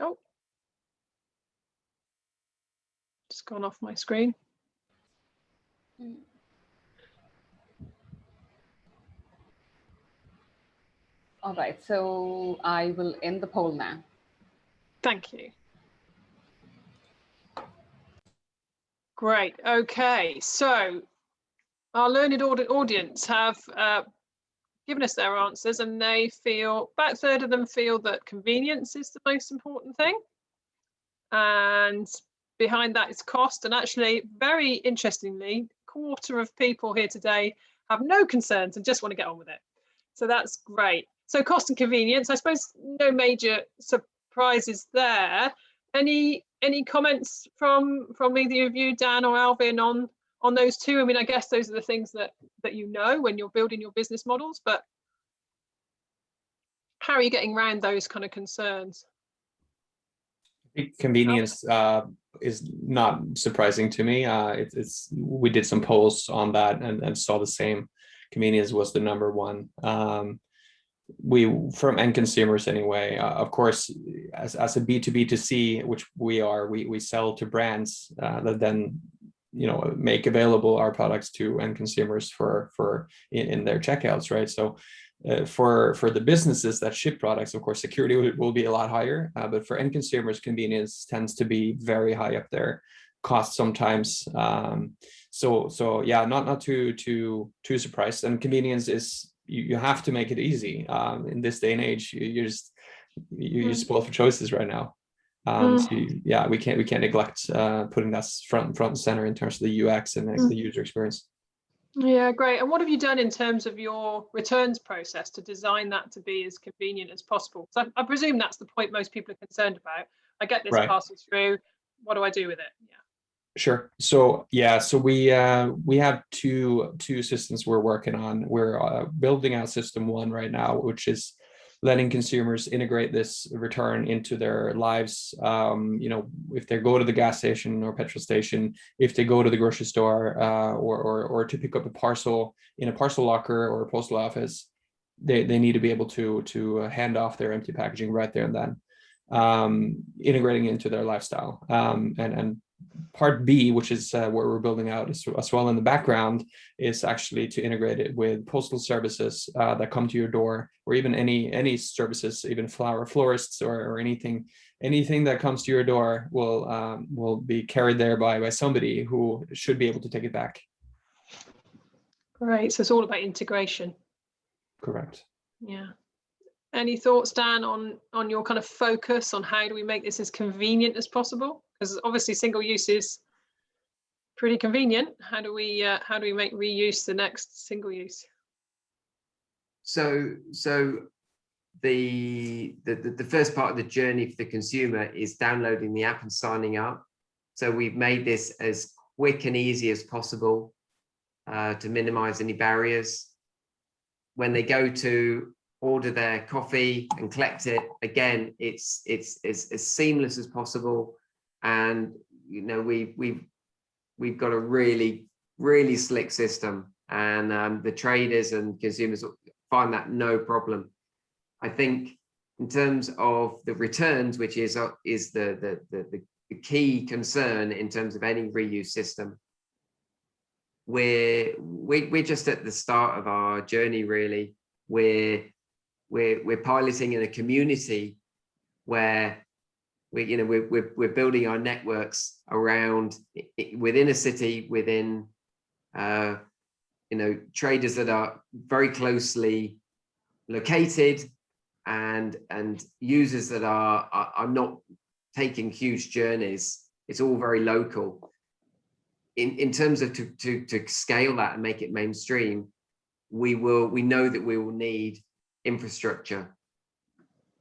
Oh, just gone off my screen. Hmm. All right, so I will end the poll now. Thank you. Great. Okay, so our learned audi- audience have uh, given us their answers, and they feel about a third of them feel that convenience is the most important thing, and behind that is cost. And actually, very interestingly, quarter of people here today have no concerns and just want to get on with it. So that's great. So cost and convenience, I suppose no major surprises there. Any any comments from from either of you, Dan or Alvin, on on those two? I mean, I guess those are the things that that you know when you're building your business models, but how are you getting around those kind of concerns? Convenience uh, is not surprising to me. Uh, it, it's we did some polls on that and, and saw the same. Convenience was the number one. Um, we from end consumers anyway uh, of course as, as a b2b to c which we are we we sell to brands uh, that then you know make available our products to end consumers for for in, in their checkouts right? So uh, for for the businesses that ship products of course security will, will be a lot higher uh, but for end consumers convenience tends to be very high up there cost sometimes um so so yeah not not too too too surprised. And convenience is you, you have to make it easy um, in this day and age. You, you're just you, you're Mm. spoiled for choices right now. Um, Mm. so you- yeah, we can't we can't neglect uh, putting that front front and center in terms of the UX and the, Mm. the user experience. Yeah, great. And what have you done in terms of your returns process to design that to be as convenient as possible? So I, I presume that's the point most people are concerned about. I get this Right. parcel through. What do I do with it? Yeah. Sure. So yeah, so we uh, we have two two systems we're working on. We're uh, building out system one right now, which is letting consumers integrate this return into their lives. Um, you know, if they go to the gas station or petrol station, if they go to the grocery store, uh, or, or or to pick up a parcel in a parcel locker or a postal office, they they need to be able to to uh, hand off their empty packaging right there and then, um, integrating into their lifestyle. Um, and and part B, which is uh, where we're building out as, as well in the background, is actually to integrate it with postal services uh, that come to your door, or even any any services, even flower florists or, or anything anything that comes to your door will um, will be carried there by by somebody who should be able to take it back. Great. So it's all about integration. Correct. Yeah. Any thoughts, Dan, on on your kind of focus on how do we make this as convenient as possible? Because obviously single use is pretty convenient. How do we uh, how do we make reuse the next single use? So, so the, the, the first part of the journey for the consumer is downloading the app and signing up. So we've made this as quick and easy as possible uh, to minimize any barriers. When they go to order their coffee and collect it, again, it's it's it's as seamless as possible. And you know, we we've we've got a really really slick system, and um, the traders and consumers find that no problem. I think in terms of the returns, which is uh, is the, the the the the key concern in terms of any reuse system, we're we, we're just at the start of our journey. Really, we're we're we're piloting in a community where we you know we're we're, we're building our networks around i- i- within a city within uh, you know, traders that are very closely located and and users that are, are, are not taking huge journeys. It's all very local. In, in terms of to, to, to scale that and make it mainstream, we will we know that we will need infrastructure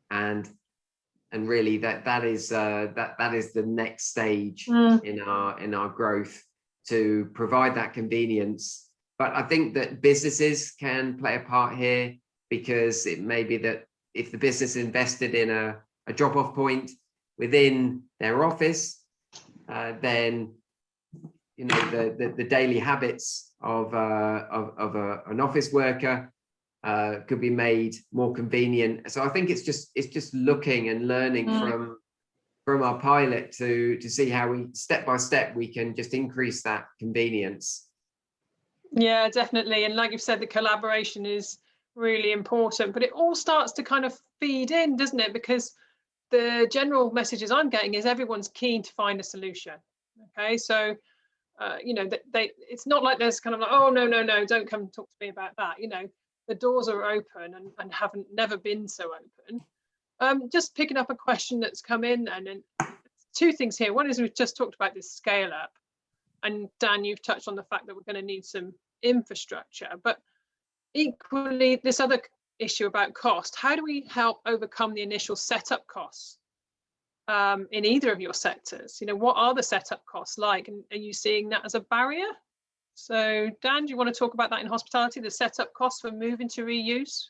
and and really that that is uh, that that is the next stage Mm. in our in our growth to provide that convenience but i think that businesses can play a part here because it may be that if the business invested in a, a drop-off point within their office uh, then you know the, the the daily habits of uh of, of a, an office worker uh, could be made more convenient. So I think it's just it's just looking and learning Mm. from from our pilot to to see how we step by step we can just increase that convenience. Yeah, definitely. And like you've said, the collaboration is really important, but it all starts to kind of feed in, doesn't it? Because the general messages I'm getting is everyone's keen to find a solution. Okay, so uh, you know that they, it's not like there's kind of like, oh no, no, no, don't come talk to me about that. You know, the doors are open and, and haven't never been so open. Um, just picking up a question that's come in and, two things here. One is we've just talked about this scale up and Dan, you've touched on the fact that we're going to need some infrastructure, but equally this other issue about cost, how do we help overcome the initial setup costs um, in either of your sectors? You know, what are the setup costs like? And are you seeing that as a barrier? So Dan, do you want to talk about that in hospitality, the setup costs for moving to reuse?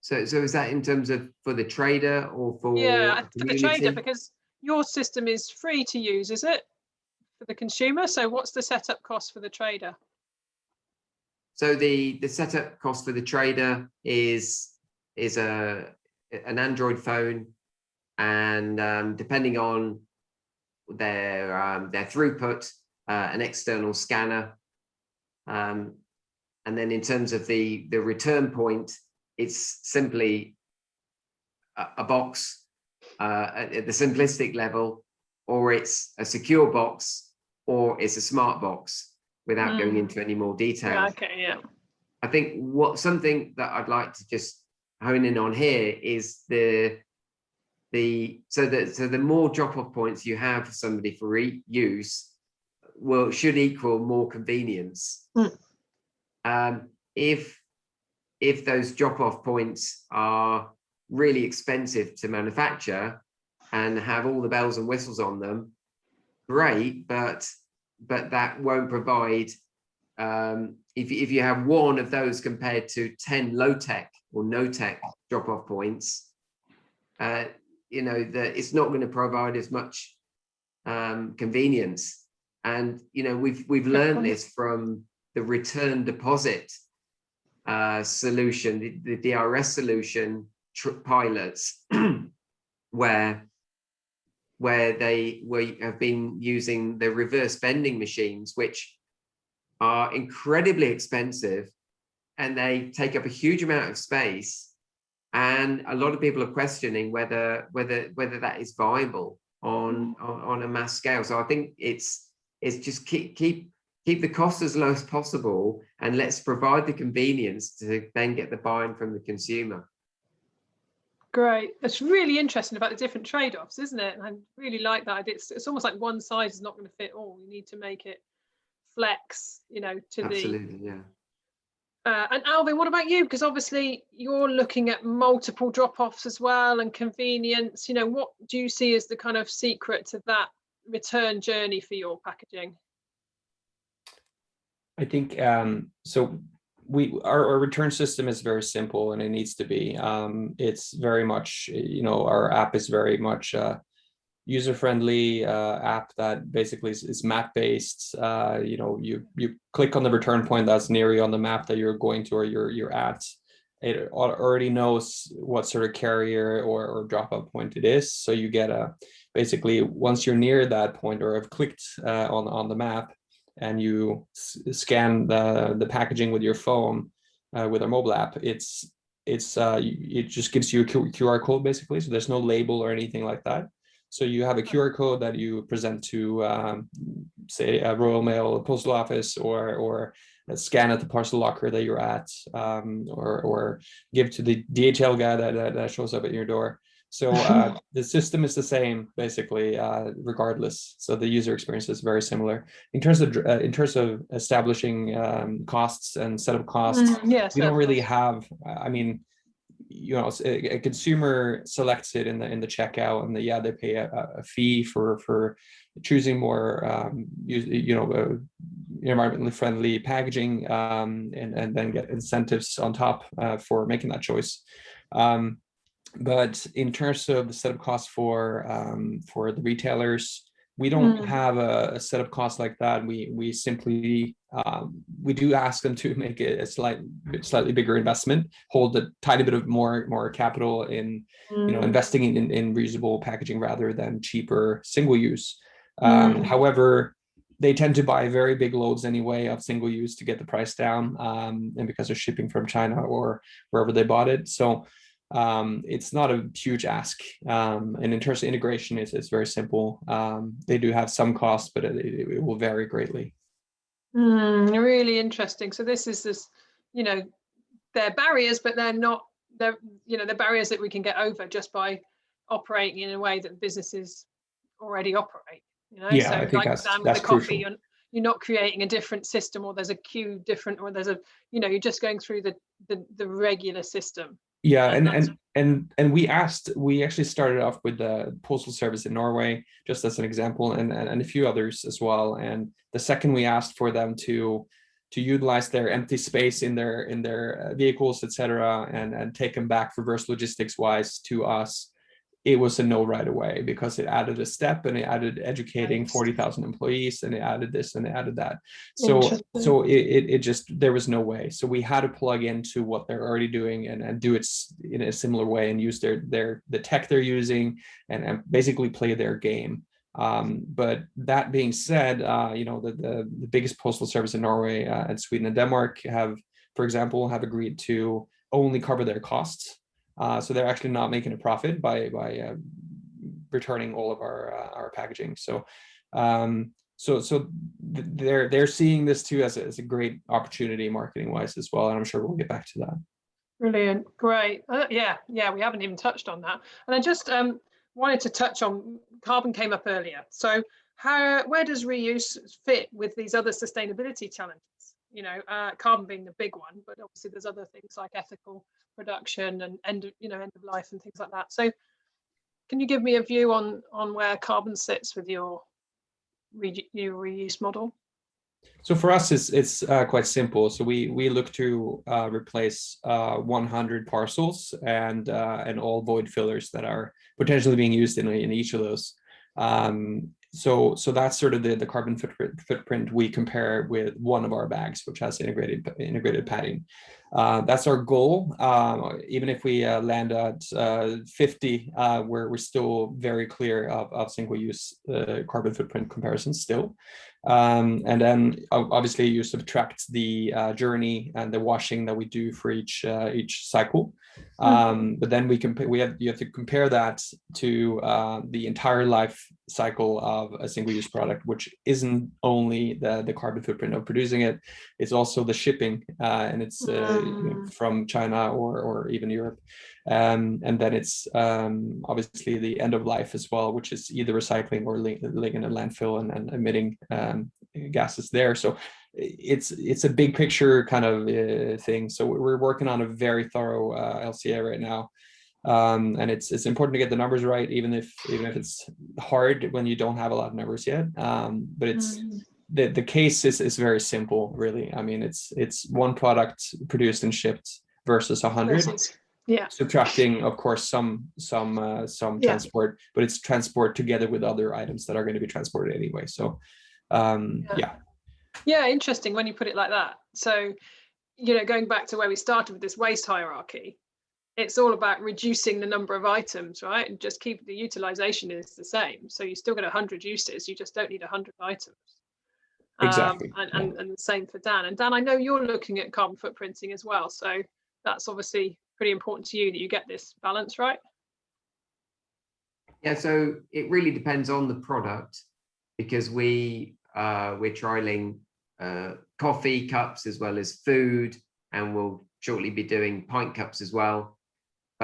So so is that in terms of for the trader or for Yeah, for the trader, because your system is free to use, is it? For the consumer, so what's the setup cost for the trader? So the the setup cost for the trader is is a an Android phone, and um, depending on their um, their throughput, uh, an external scanner, um, and then in terms of the the return point, it's simply a, a box uh, at, at the simplistic level, or it's a secure box, or it's a smart box without going Mm. into any more detail. Yeah, okay, yeah. I think what something that I'd like to just hone in on here is the the so that so the more drop-off points you have for somebody for reuse will should equal more convenience. Mm. Um, if if those drop-off points are really expensive to manufacture and have all the bells and whistles on them, great, but but that won't provide um, if, if you have one of those compared to 10 low tech or no tech drop off points, uh, you know, that it's not going to provide as much um, convenience. And, you know, we've, we've learned this from the return deposit uh, solution, the, the DRS solution pilots, where where they were, have been using the reverse vending machines, which are incredibly expensive and they take up a huge amount of space. And a lot of people are questioning whether whether whether that is viable on, mm. on, on a mass scale. So I think it's it's just keep keep keep the cost as low as possible and let's provide the convenience to then get the buy-in from the consumer. Great. That's really interesting about the different trade-offs, isn't it? And I really like that. It's, it's almost like one size is not going to fit all. You need to make it flex, you know, to the Absolutely, yeah. Uh, and Alvin, what about you? Because obviously you're looking at multiple drop-offs as well and convenience. You know, what do you see as the kind of secret to that return journey for your packaging? I think um, so. We our, our return system is very simple and it needs to be. Um, it's very much you know our app is very much uh, user friendly uh, app that basically is, is map based. Uh, you know you you click on the return point that's near you on the map that you're going to or you're you're at. It already knows what sort of carrier or, or drop off point it is. So you get a basically once you're near that point or have clicked uh, on on the map and you scan the the packaging with your phone uh, with our mobile app, it's it's uh, it just gives you a QR code basically. So there's no label or anything like that. So you have a QR code that you present to, um, say, a Royal Mail postal office or or scan at the parcel locker that you're at, um, or or give to the DHL guy that, that, that shows up at your door. So uh, the system is the same basically, uh, regardless. So the user experience is very similar in terms of uh, in terms of establishing um, costs and setup costs. Mm, yes, we don't really have. I mean, you know, a, a, consumer selects it in the in the checkout, and the, yeah, they pay a, a fee for for choosing more, um, you, you know, uh, environmentally friendly packaging, um, and and then get incentives on top uh, for making that choice. Um, but in terms of the setup costs for um, for the retailers, we don't Mm. have a, a setup cost like that. We we simply um, we do ask them to make it a slight slightly bigger investment, hold a tiny bit of more more capital in you know Mm. investing in in reusable packaging rather than cheaper single use. Um, Mm. However, they tend to buy very big loads anyway of single use to get the price down, um, and because they're shipping from China or wherever they bought it. So um, it's not a huge ask. Um, and in terms of integration, it's, it's very simple. Um, they do have some costs, but it, it will vary greatly. Mm, really interesting. So this is this, you know, they're barriers, but they're not. They're you know they're barriers that we can get over just by operating in a way that businesses already operate. You know, Yeah, so I think like that's- that's the coffee, you're, you're not creating a different system, or there's a queue different, or there's a you know you're just going through the the, the regular system. Yeah, And and and and we asked. We actually started off with the postal service in Norway, just as an example, and and, and a few others as well. And the second we asked for them to to utilize their empty space in their in their uh, vehicles, etc., and and take them back reverse logistics wise to us, it was a no right away because it added a step and it added educating Yes. forty thousand employees and it added this and it added that. So so it, it it just there was no way. So we had to plug into what they're already doing and and do it in a similar way and use their their the tech they're using and, and basically play their game. Um, but that being said, uh, you know the, the the biggest postal service in Norway uh, and Sweden and Denmark have, for example, have agreed to only cover their costs. Uh, so they're actually not making a profit by by uh, returning all of our uh, our packaging. So um, so so th- they're they're seeing this too as a, as a great opportunity marketing wise as well, and I'm sure we'll get back to that. Brilliant, great. Uh, yeah, yeah, we haven't even touched on that. And I just um, wanted to touch on carbon came up earlier. So how where does reuse fit with these other sustainability challenges? You know, uh, carbon being the big one, but obviously there's other things like ethical production and end of, you know end of life and things like that. So can you give me a view on on where carbon sits with your re- your reuse model? So for us, it's it's uh, quite simple. So we we look to uh, replace uh, 100 parcels and uh, and all void fillers that are potentially being used in in each of those. Um, so so that's sort of the the carbon footprint footprint we compare with one of our bags, which has integrated integrated padding. Uh, that's our goal. Um, even if we uh, land at uh, 50, uh, we're we're still very clear of, of single use uh, carbon footprint comparisons still. Um, and then obviously you subtract the uh, journey and the washing that we do for each uh, each cycle. Um, but then we compare we have you have to compare that to uh, the entire life cycle of a single use product, which isn't only the the carbon footprint of producing it, it's also the shipping uh, and it's uh, you know, Mm. from China or or even Europe. Um, and then it's um, obviously the end of life as well, which is either recycling or laying in a landfill and, and emitting um, gases there. So it's it's a big picture kind of uh, thing. So we're working on a very thorough uh, LCA right now. Um, and it's it's important to get the numbers right, even if even if it's hard when you don't have a lot of numbers yet. Um, but it's Mm. the the case is is very simple, really. I mean, it's it's one product produced and shipped versus a hundred Yeah, subtracting of course some some uh, some Yeah. transport but it's transport together with other items that are going to be transported anyway so um Yeah. yeah Yeah, interesting when you put it like that. So, you know, going back to where we started with this waste hierarchy, it's all about reducing the number of items, right? And just keep the utilization is the same. So you still get 100 uses, you just don't need 100 items. Exactly, Um, and, yeah. and, and the same for Dan. And Dan, I know you're looking at carbon footprinting as well. So that's obviously pretty important to you that you get this balance right. Yeah, so it really depends on the product because we uh, we're trialing uh, coffee cups as well as food, and we'll shortly be doing pint cups as well.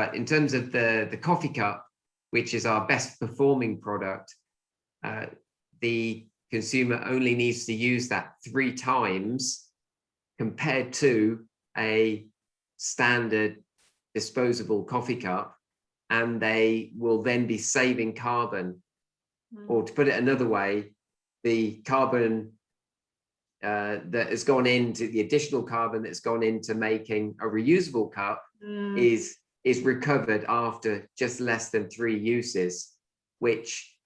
But in terms of the the coffee cup, which is our best performing product, uh, the consumer only needs to use that three times compared to a standard disposable coffee cup and they will then be saving carbon. Mm. Or to put it another way, the carbon uh, that has gone into the additional carbon that's gone into making a reusable cup Mm. is is recovered after just less than three uses, which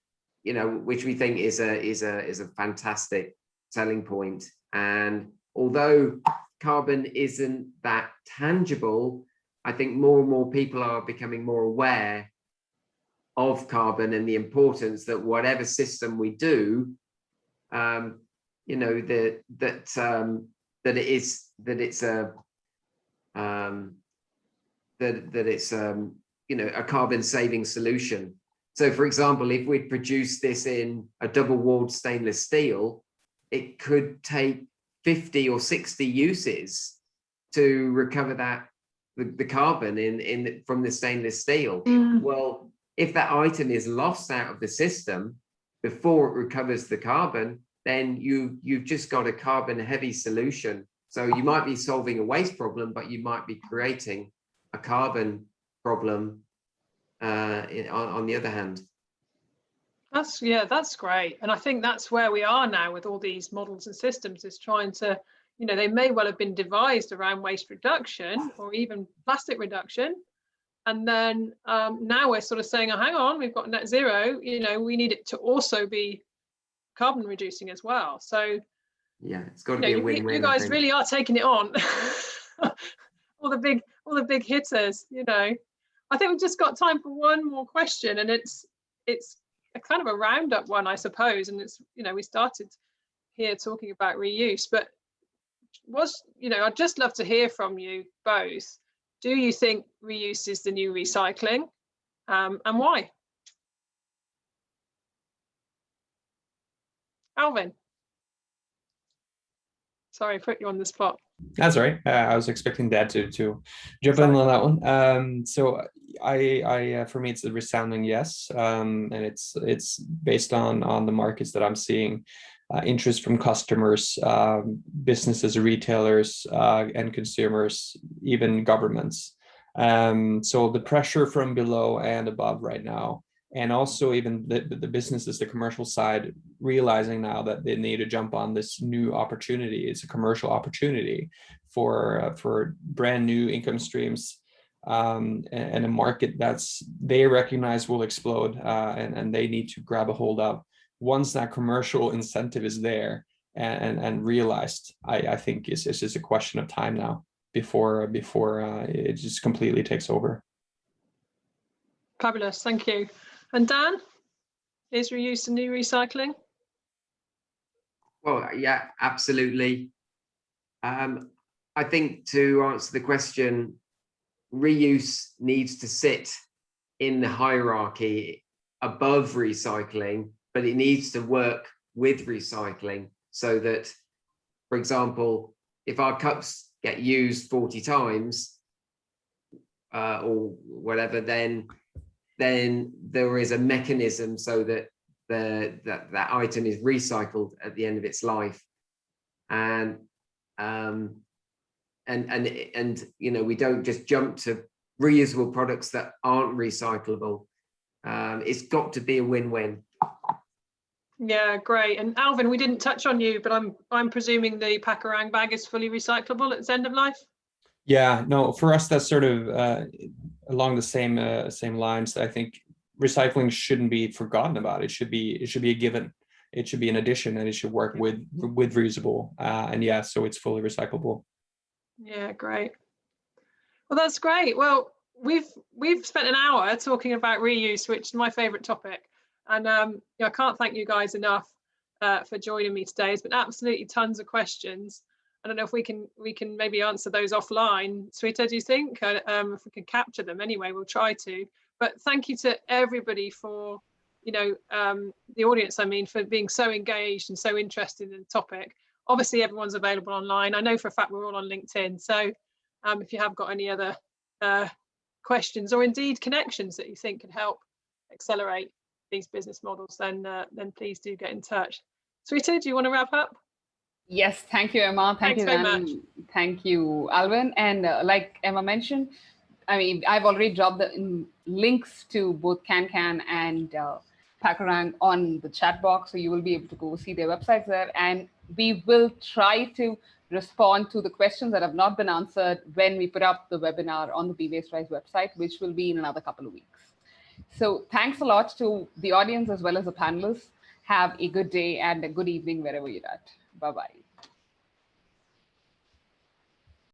you know, which we think is a is a is a fantastic selling point. And although carbon isn't that tangible, I think more and more people are becoming more aware of carbon and the importance that whatever system we do, um, you know, that that um, that it is that it's a um, that that it's um, you know a carbon saving solution. So, for example, if we'd produce this in a double walled stainless steel, it could take 50 or 60 uses to recover that the, the carbon in in from the stainless steel. Mm. Well, if that item is lost out of the system before it recovers the carbon, then you you've just got a carbon heavy solution. So you might be solving a waste problem, but you might be creating a carbon problem uh, in- on, on the other hand. That's yeah, that's great. And I think that's where we are now with all these models and systems is trying to, you know, they may well have been devised around waste reduction or even plastic reduction. And then um, now we're sort of saying, oh, hang on, we've got net zero, you know, we need it to also be carbon reducing as well. So Yeah, it's got to you, know, be a you, win-win. you I guys really are taking it on. all the big, all the big hitters, you know. I think we've just got time for one more question, and it's it's a kind of a roundup one, I suppose. And it's you know we started here talking about reuse, but was you know I'd just love to hear from you both. Do you think reuse is the new recycling, um, and why? Alvin. Sorry, I put you on the spot. That's right. Uh, I was expecting Dan to to jump in on that one. Um, so I, I, uh, for me, it's a resounding yes, um, and it's it's based on on the markets that I'm seeing, uh, interest from customers, um, businesses, retailers, uh, and consumers, even governments. Um, so the pressure from below and above right now, and also even the, the businesses, the commercial side, realizing now that they need to jump on this new opportunity. It's a commercial opportunity for uh, for brand new income streams um, and, a market that's they recognize will explode uh, and, and they need to grab a hold of. Once that commercial incentive is there and, and, and realized, I, I think it's, it's just a question of time now before before uh, it just completely takes over. Fabulous, thank you. And Dan, is reuse the new recycling? Well, yeah, absolutely. Um, I think to answer the question, reuse needs to sit in the hierarchy above recycling, but it needs to work with recycling so that, for example, if our cups get used 40 times uh, or whatever, then then there is a mechanism so that the that that item is recycled at the end of its life and um and and and you know we don't just jump to reusable products that aren't recyclable um it's got to be a win-win Yeah, great. And Alvin, we didn't touch on you, but I'm I'm presuming the Packerang bag is fully recyclable at its end of life. Yeah, no, for us, that's sort of uh, along the same uh, same lines. I think recycling shouldn't be forgotten about. It should be it should be a given. It should be an addition, and it should work with with reusable. Uh, and yeah, so it's fully recyclable. Yeah, great. Well, that's great. Well, we've we've spent an hour talking about reuse, which is my favourite topic, and um, you know, I can't thank you guys enough uh, for joining me today. It's been absolutely tons of questions. I don't know if we can we can maybe answer those offline. Shweta, do you think? Uh, Um, if we can capture them anyway, we'll try to. But thank you to everybody for, you know, um, the audience, I mean, for being so engaged and so interested in the topic. Obviously, everyone's available online. I know for a fact we're all on LinkedIn. So um, if you have got any other uh, questions or indeed connections that you think could help accelerate these business models, then uh, then please do get in touch. Shweta, do you want to wrap up? Yes, thank you, Emma. Thank Thanks you, very much. Thank you, Alvin. And uh, like Emma mentioned, I mean, I've already dropped the mm, links to both CanCan and uh, Packerang on the chat box, so you will be able to go see their websites there. And we will try to respond to the questions that have not been answered when we put up the webinar on the Be Waste Wise website, which will be in another couple of weeks. So thanks a lot to the audience as well as the panelists. Have a good day and a good evening wherever you're at. Bye-bye.